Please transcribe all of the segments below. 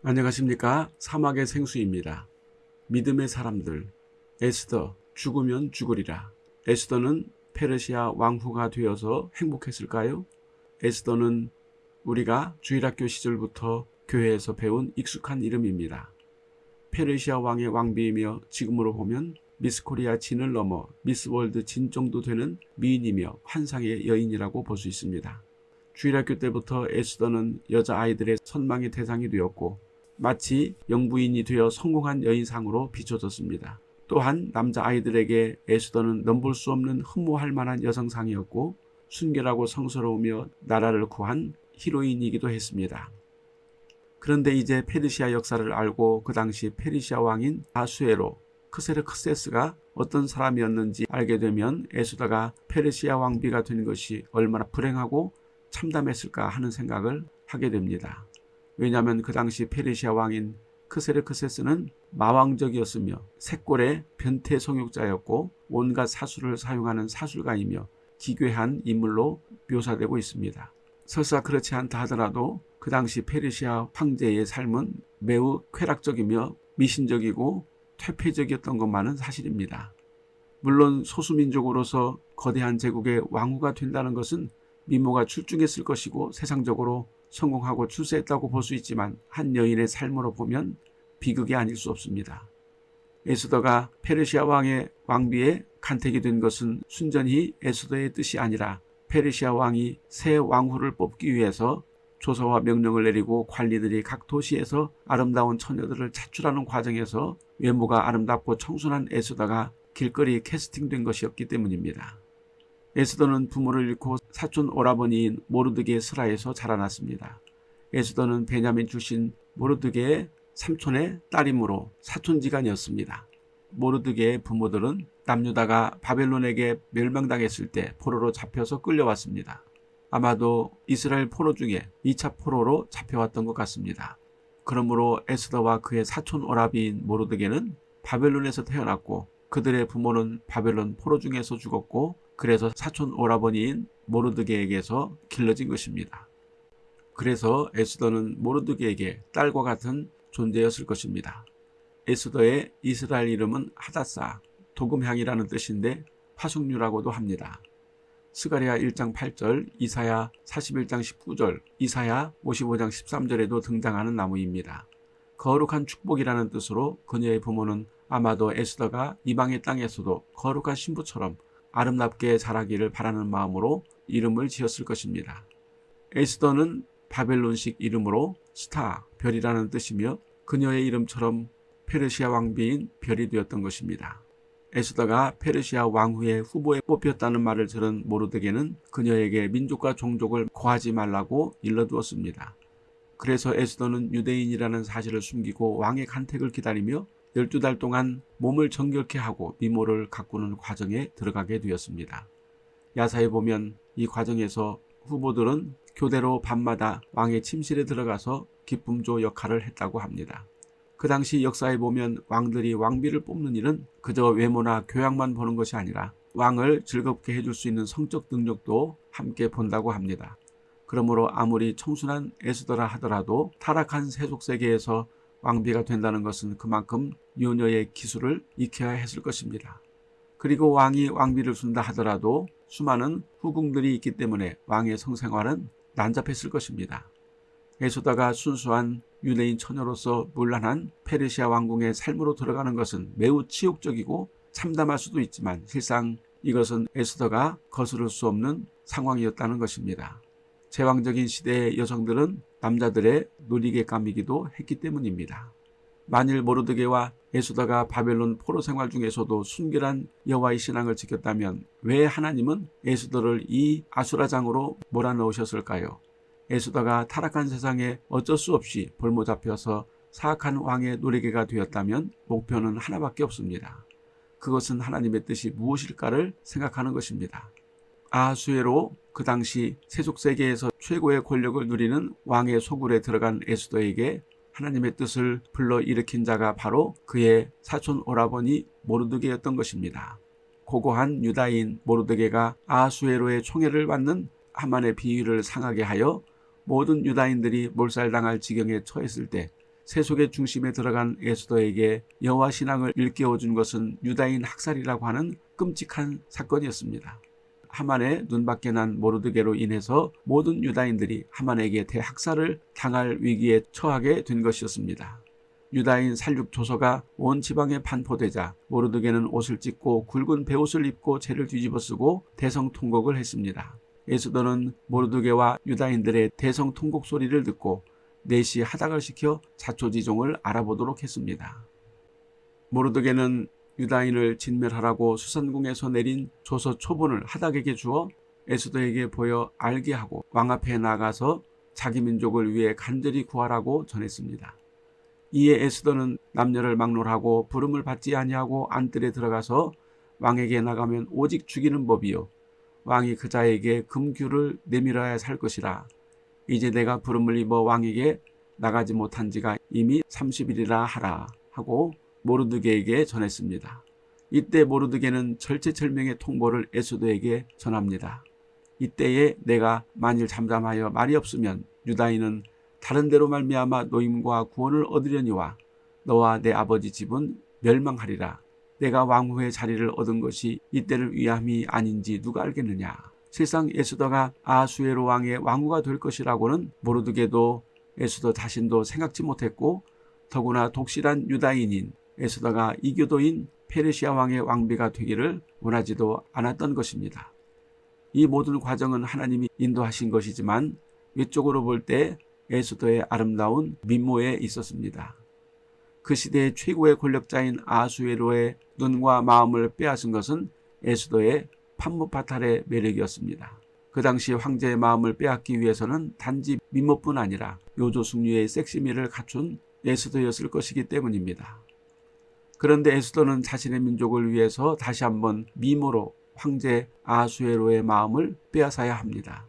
안녕하십니까 사막의 생수입니다. 믿음의 사람들 에스더 죽으면 죽으리라. 에스더는 페르시아 왕후가 되어서 행복했을까요? 에스더는 우리가 주일학교 시절부터 교회에서 배운 익숙한 이름입니다. 페르시아 왕의 왕비이며 지금으로 보면 미스코리아 진을 넘어 미스월드 진 정도 되는 미인이며 환상의 여인이라고 볼 수 있습니다. 주일학교 때부터 에스더는 여자아이들의 선망의 대상이 되었고 마치 영부인이 되어 성공한 여인상으로 비춰졌습니다. 또한 남자아이들에게 에스더는 넘볼 수 없는 흠모할 만한 여성상이었고 순결하고 성스러우며 나라를 구한 히로인이기도 했습니다. 그런데 이제 페르시아 역사를 알고 그 당시 페르시아 왕인 아수에로 크세르크세스가 어떤 사람이었는지 알게 되면 에스더가 페르시아 왕비가 된 것이 얼마나 불행하고 참담했을까 하는 생각을 하게 됩니다. 왜냐하면 그 당시 페르시아 왕인 크세르크세스는 마왕적이었으며 색골의 변태 성욕자였고 온갖 사술을 사용하는 사술가이며 기괴한 인물로 묘사되고 있습니다. 설사 그렇지 않다 하더라도 그 당시 페르시아 황제의 삶은 매우 쾌락적이며 미신적이고 퇴폐적이었던 것만은 사실입니다. 물론 소수민족으로서 거대한 제국의 왕후가 된다는 것은 미모가 출중했을 것이고 세상적으로 성공하고 출세했다고 볼 수 있지만 한 여인의 삶으로 보면 비극이 아닐 수 없습니다. 에스더가 페르시아 왕의 왕비에 간택이 된 것은 순전히 에스더의 뜻이 아니라 페르시아 왕이 새 왕후를 뽑기 위해서 조서와 명령을 내리고 관리들이 각 도시에서 아름다운 처녀들을 차출하는 과정에서 외모가 아름답고 청순한 에스더가 길거리 캐스팅된 것이었기 때문입니다. 에스더는 부모를 잃고 사촌 오라버니인 모르드게의 슬하에서 자라났습니다. 에스더는 베냐민 출신 모르드게의 삼촌의 딸이므로 사촌지간이었습니다. 모르드게의 부모들은 남유다가 바벨론에게 멸망당했을 때 포로로 잡혀서 끌려왔습니다. 아마도 이스라엘 포로 중에 2차 포로로 잡혀왔던 것 같습니다. 그러므로 에스더와 그의 사촌 오라비인 모르드게는 바벨론에서 태어났고 그들의 부모는 바벨론 포로 중에서 죽었고 그래서 사촌 오라버니인 모르드게에게서 길러진 것입니다. 그래서 에스더는 모르드게에게 딸과 같은 존재였을 것입니다. 에스더의 이스라엘 이름은 하다사, 도금향이라는 뜻인데 화숙류라고도 합니다. 스가리아 1장 8절, 이사야 41장 19절, 이사야 55장 13절에도 등장하는 나무입니다. 거룩한 축복이라는 뜻으로 그녀의 부모는 아마도 에스더가 이방의 땅에서도 거룩한 신부처럼 아름답게 자라기를 바라는 마음으로 이름을 지었을 것입니다. 에스더는 바벨론식 이름으로 스타, 별이라는 뜻이며 그녀의 이름처럼 페르시아 왕비인 별이 되었던 것입니다. 에스더가 페르시아 왕후의 후보에 뽑혔다는 말을 들은 모르드게는 그녀에게 민족과 종족을 고하지 말라고 일러두었습니다. 그래서 에스더는 유대인이라는 사실을 숨기고 왕의 간택을 기다리며 12달 동안 몸을 정결케 하고 미모를 가꾸는 과정에 들어가게 되었습니다. 야사에 보면 이 과정에서 후보들은 교대로 밤마다 왕의 침실에 들어가서 기쁨조 역할을 했다고 합니다. 그 당시 역사에 보면 왕들이 왕비를 뽑는 일은 그저 외모나 교양만 보는 것이 아니라 왕을 즐겁게 해줄 수 있는 성적 능력도 함께 본다고 합니다. 그러므로 아무리 청순한 에스더라 하더라도 타락한 세속세계에서 왕비가 된다는 것은 그만큼 요녀의 기술을 익혀야 했을 것입니다. 그리고 왕이 왕비를 준다 하더라도 수많은 후궁들이 있기 때문에 왕의 성생활은 난잡했을 것입니다. 에소다가 순수한 유대인 처녀로서 물란한 페르시아 왕궁의 삶으로 들어가는 것은 매우 치욕적이고 참담할 수도 있지만 실상 이것은 에스더가 거스를 수 없는 상황이었다는 것입니다. 제왕적인 시대의 여성들은 남자들의 놀이개감이기도 했기 때문입니다. 만일 모르드게와 에스더가 바벨론 포로 생활 중에서도 순결한 여호와의 신앙을 지켰다면 왜 하나님은 에스더를 이 아수라장으로 몰아넣으셨을까요? 에스더가 타락한 세상에 어쩔 수 없이 볼모 잡혀서 사악한 왕의 노리개가 되었다면 목표는 하나밖에 없습니다. 그것은 하나님의 뜻이 무엇일까를 생각하는 것입니다. 아수에로 그 당시 세속세계에서 최고의 권력을 누리는 왕의 소굴에 들어간 에스더에게 하나님의 뜻을 불러일으킨 자가 바로 그의 사촌 오라버니 모르드게였던 것입니다. 고고한 유다인 모르드게가 아수에로의 총애를 받는 하만의 비위를 상하게 하여 모든 유다인들이 몰살당할 지경에 처했을 때 세속의 중심에 들어간 에스더에게 여호와 신앙을 일깨워준 것은 유다인 학살이라고 하는 끔찍한 사건이었습니다. 하만의 눈밖에 난 모르드게로 인해서 모든 유다인들이 하만에게 대학살을 당할 위기에 처하게 된 것이었습니다. 유다인 살육 조서가 온 지방에 반포되자 모르드게는 옷을 찢고 굵은 베옷을 입고 죄를 뒤집어 쓰고 대성통곡을 했습니다. 에스더는 모르드게와 유다인들의 대성통곡 소리를 듣고 내시 하닥을 시켜 자초지종을 알아보도록 했습니다. 모르드게는 유다인을 진멸하라고 수산궁에서 내린 조서 초본을 하닥에게 주어 에스더에게 보여 알게 하고 왕 앞에 나가서 자기 민족을 위해 간절히 구하라고 전했습니다. 이에 에스더는 남녀를 막론하고 부름을 받지 아니하고 안뜰에 들어가서 왕에게 나가면 오직 죽이는 법이요 왕이 그 자에게 금규를 내밀어야 살 것이라 이제 내가 부름을 입어 왕에게 나가지 못한 지가 이미 30일이라 하라 하고 모르드게에게 전했습니다. 이때 모르드게는 절체절명의 통보를 에스더에게 전합니다. 이때에 내가 만일 잠잠하여 말이 없으면 유다인은 다른 데로 말미암아 노임과 구원을 얻으려니와 너와 내 아버지 집은 멸망하리라. 내가 왕후의 자리를 얻은 것이 이때를 위함이 아닌지 누가 알겠느냐. 실상 에스더가 아수에로 왕의 왕후가 될 것이라고는 모르드게도 에스더 자신도 생각지 못했고 더구나 독실한 유다인인 에스더가 이교도인 페르시아 왕의 왕비가 되기를 원하지도 않았던 것입니다. 이 모든 과정은 하나님이 인도하신 것이지만 외적으로 볼 때 에스더의 아름다운 미모에 있었습니다. 그 시대의 최고의 권력자인 아수에로의 눈과 마음을 빼앗은 것은 에스더의 판무파탈의 매력이었습니다. 그 당시 황제의 마음을 빼앗기 위해서는 단지 미모뿐 아니라 요조숙류의 섹시미를 갖춘 에스더였을 것이기 때문입니다. 그런데 에스더는 자신의 민족을 위해서 다시 한번 미모로 황제 아수에로의 마음을 빼앗아야 합니다.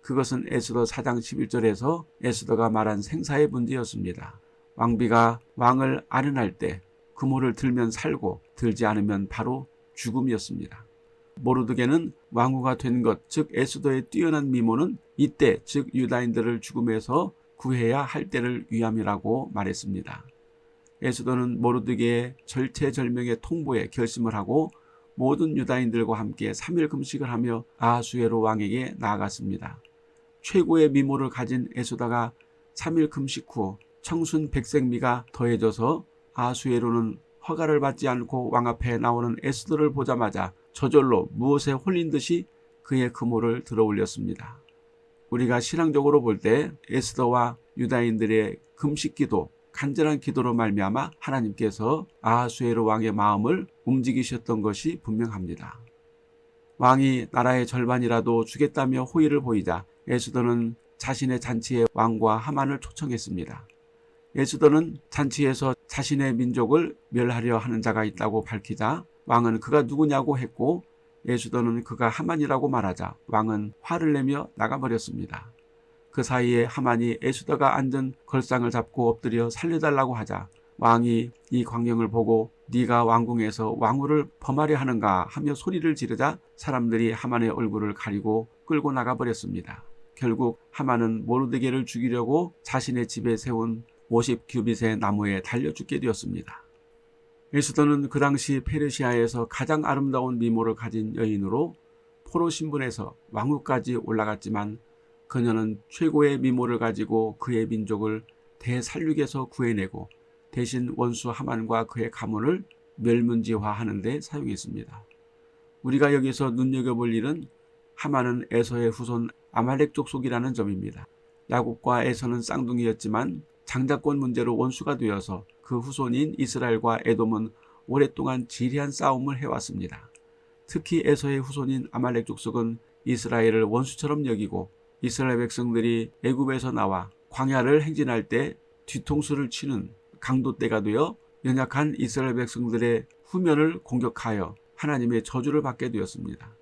그것은 에스더 4장 11절에서 에스더가 말한 생사의 문제였습니다. 왕비가 왕을 아련할 때 그모를 들면 살고 들지 않으면 바로 죽음이었습니다. 모르드게는 왕후가 된 것, 즉 에스더의 뛰어난 미모는 이때, 즉 유다인들을 죽음에서 구해야 할 때를 위함이라고 말했습니다. 에스더는 모르드게의 절체절명의 통보에 결심을 하고 모든 유다인들과 함께 3일 금식을 하며 아수에로 왕에게 나아갔습니다. 최고의 미모를 가진 에스더가 3일 금식 후 청순 백색미가 더해져서 아수에로는 허가를 받지 않고 왕 앞에 나오는 에스더를 보자마자 저절로 무엇에 홀린 듯이 그의 금호를 들어 올렸습니다. 우리가 신앙적으로 볼 때 에스더와 유다인들의 금식기도 간절한 기도로 말미암아 하나님께서 아하수에로 왕의 마음을 움직이셨던 것이 분명합니다. 왕이 나라의 절반이라도 주겠다며 호의를 보이자 에스더는 자신의 잔치에 왕과 하만을 초청했습니다. 에스더는 잔치에서 자신의 민족을 멸하려 하는 자가 있다고 밝히자 왕은 그가 누구냐고 했고 에스더는 그가 하만이라고 말하자 왕은 화를 내며 나가버렸습니다. 그 사이에 하만이 에스더가 앉은 걸상을 잡고 엎드려 살려달라고 하자 왕이 이 광경을 보고 네가 왕궁에서 왕후를 범하려 하는가 하며 소리를 지르자 사람들이 하만의 얼굴을 가리고 끌고 나가버렸습니다. 결국 하만은 모르드게를 죽이려고 자신의 집에 세운 50규빗의 나무에 달려 죽게 되었습니다. 에스더는 그 당시 페르시아에서 가장 아름다운 미모를 가진 여인으로 포로 신분에서 왕후까지 올라갔지만 그녀는 최고의 미모를 가지고 그의 민족을 대살육에서 구해내고 대신 원수 하만과 그의 가문을 멸문지화하는 데 사용했습니다. 우리가 여기서 눈여겨볼 일은 하만은 에서의 후손 아말렉 족속이라는 점입니다. 야곱과 에서는 쌍둥이였지만 장자권 문제로 원수가 되어서 그 후손인 이스라엘과 에돔은 오랫동안 지리한 싸움을 해왔습니다. 특히 에서의 후손인 아말렉 족속은 이스라엘을 원수처럼 여기고 이스라엘 백성들이 애굽에서 나와 광야를 행진할 때 뒤통수를 치는 강도 때가 되어 연약한 이스라엘 백성들의 후면을 공격하여 하나님의 저주를 받게 되었습니다.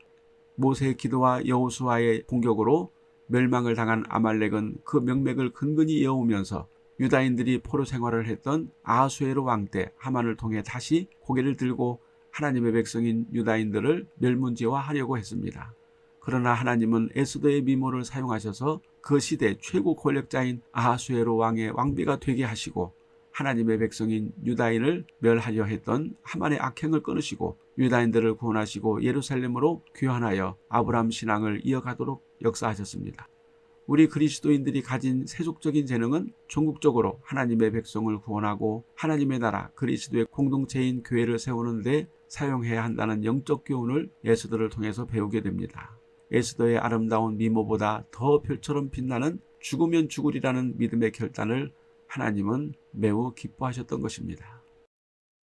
모세의 기도와 여호수아의 공격으로 멸망을 당한 아말렉은 그 명맥을 근근히 이어오면서 유다인들이 포로 생활을 했던 아수에로 왕때 하만을 통해 다시 고개를 들고 하나님의 백성인 유다인들을 멸문지화하려고 했습니다. 그러나 하나님은 에스더의 미모를 사용하셔서 그 시대 최고 권력자인 아하수에로 왕의 왕비가 되게 하시고 하나님의 백성인 유다인을 멸하려 했던 하만의 악행을 끊으시고 유다인들을 구원하시고 예루살렘으로 귀환하여 아브라함 신앙을 이어가도록 역사하셨습니다. 우리 그리스도인들이 가진 세속적인 재능은 전국적으로 하나님의 백성을 구원하고 하나님의 나라 그리스도의 공동체인 교회를 세우는 데 사용해야 한다는 영적 교훈을 예수들을 통해서 배우게 됩니다. 에스더의 아름다운 미모보다 더 별처럼 빛나는 죽으면 죽으리라는 믿음의 결단을 하나님은 매우 기뻐하셨던 것입니다.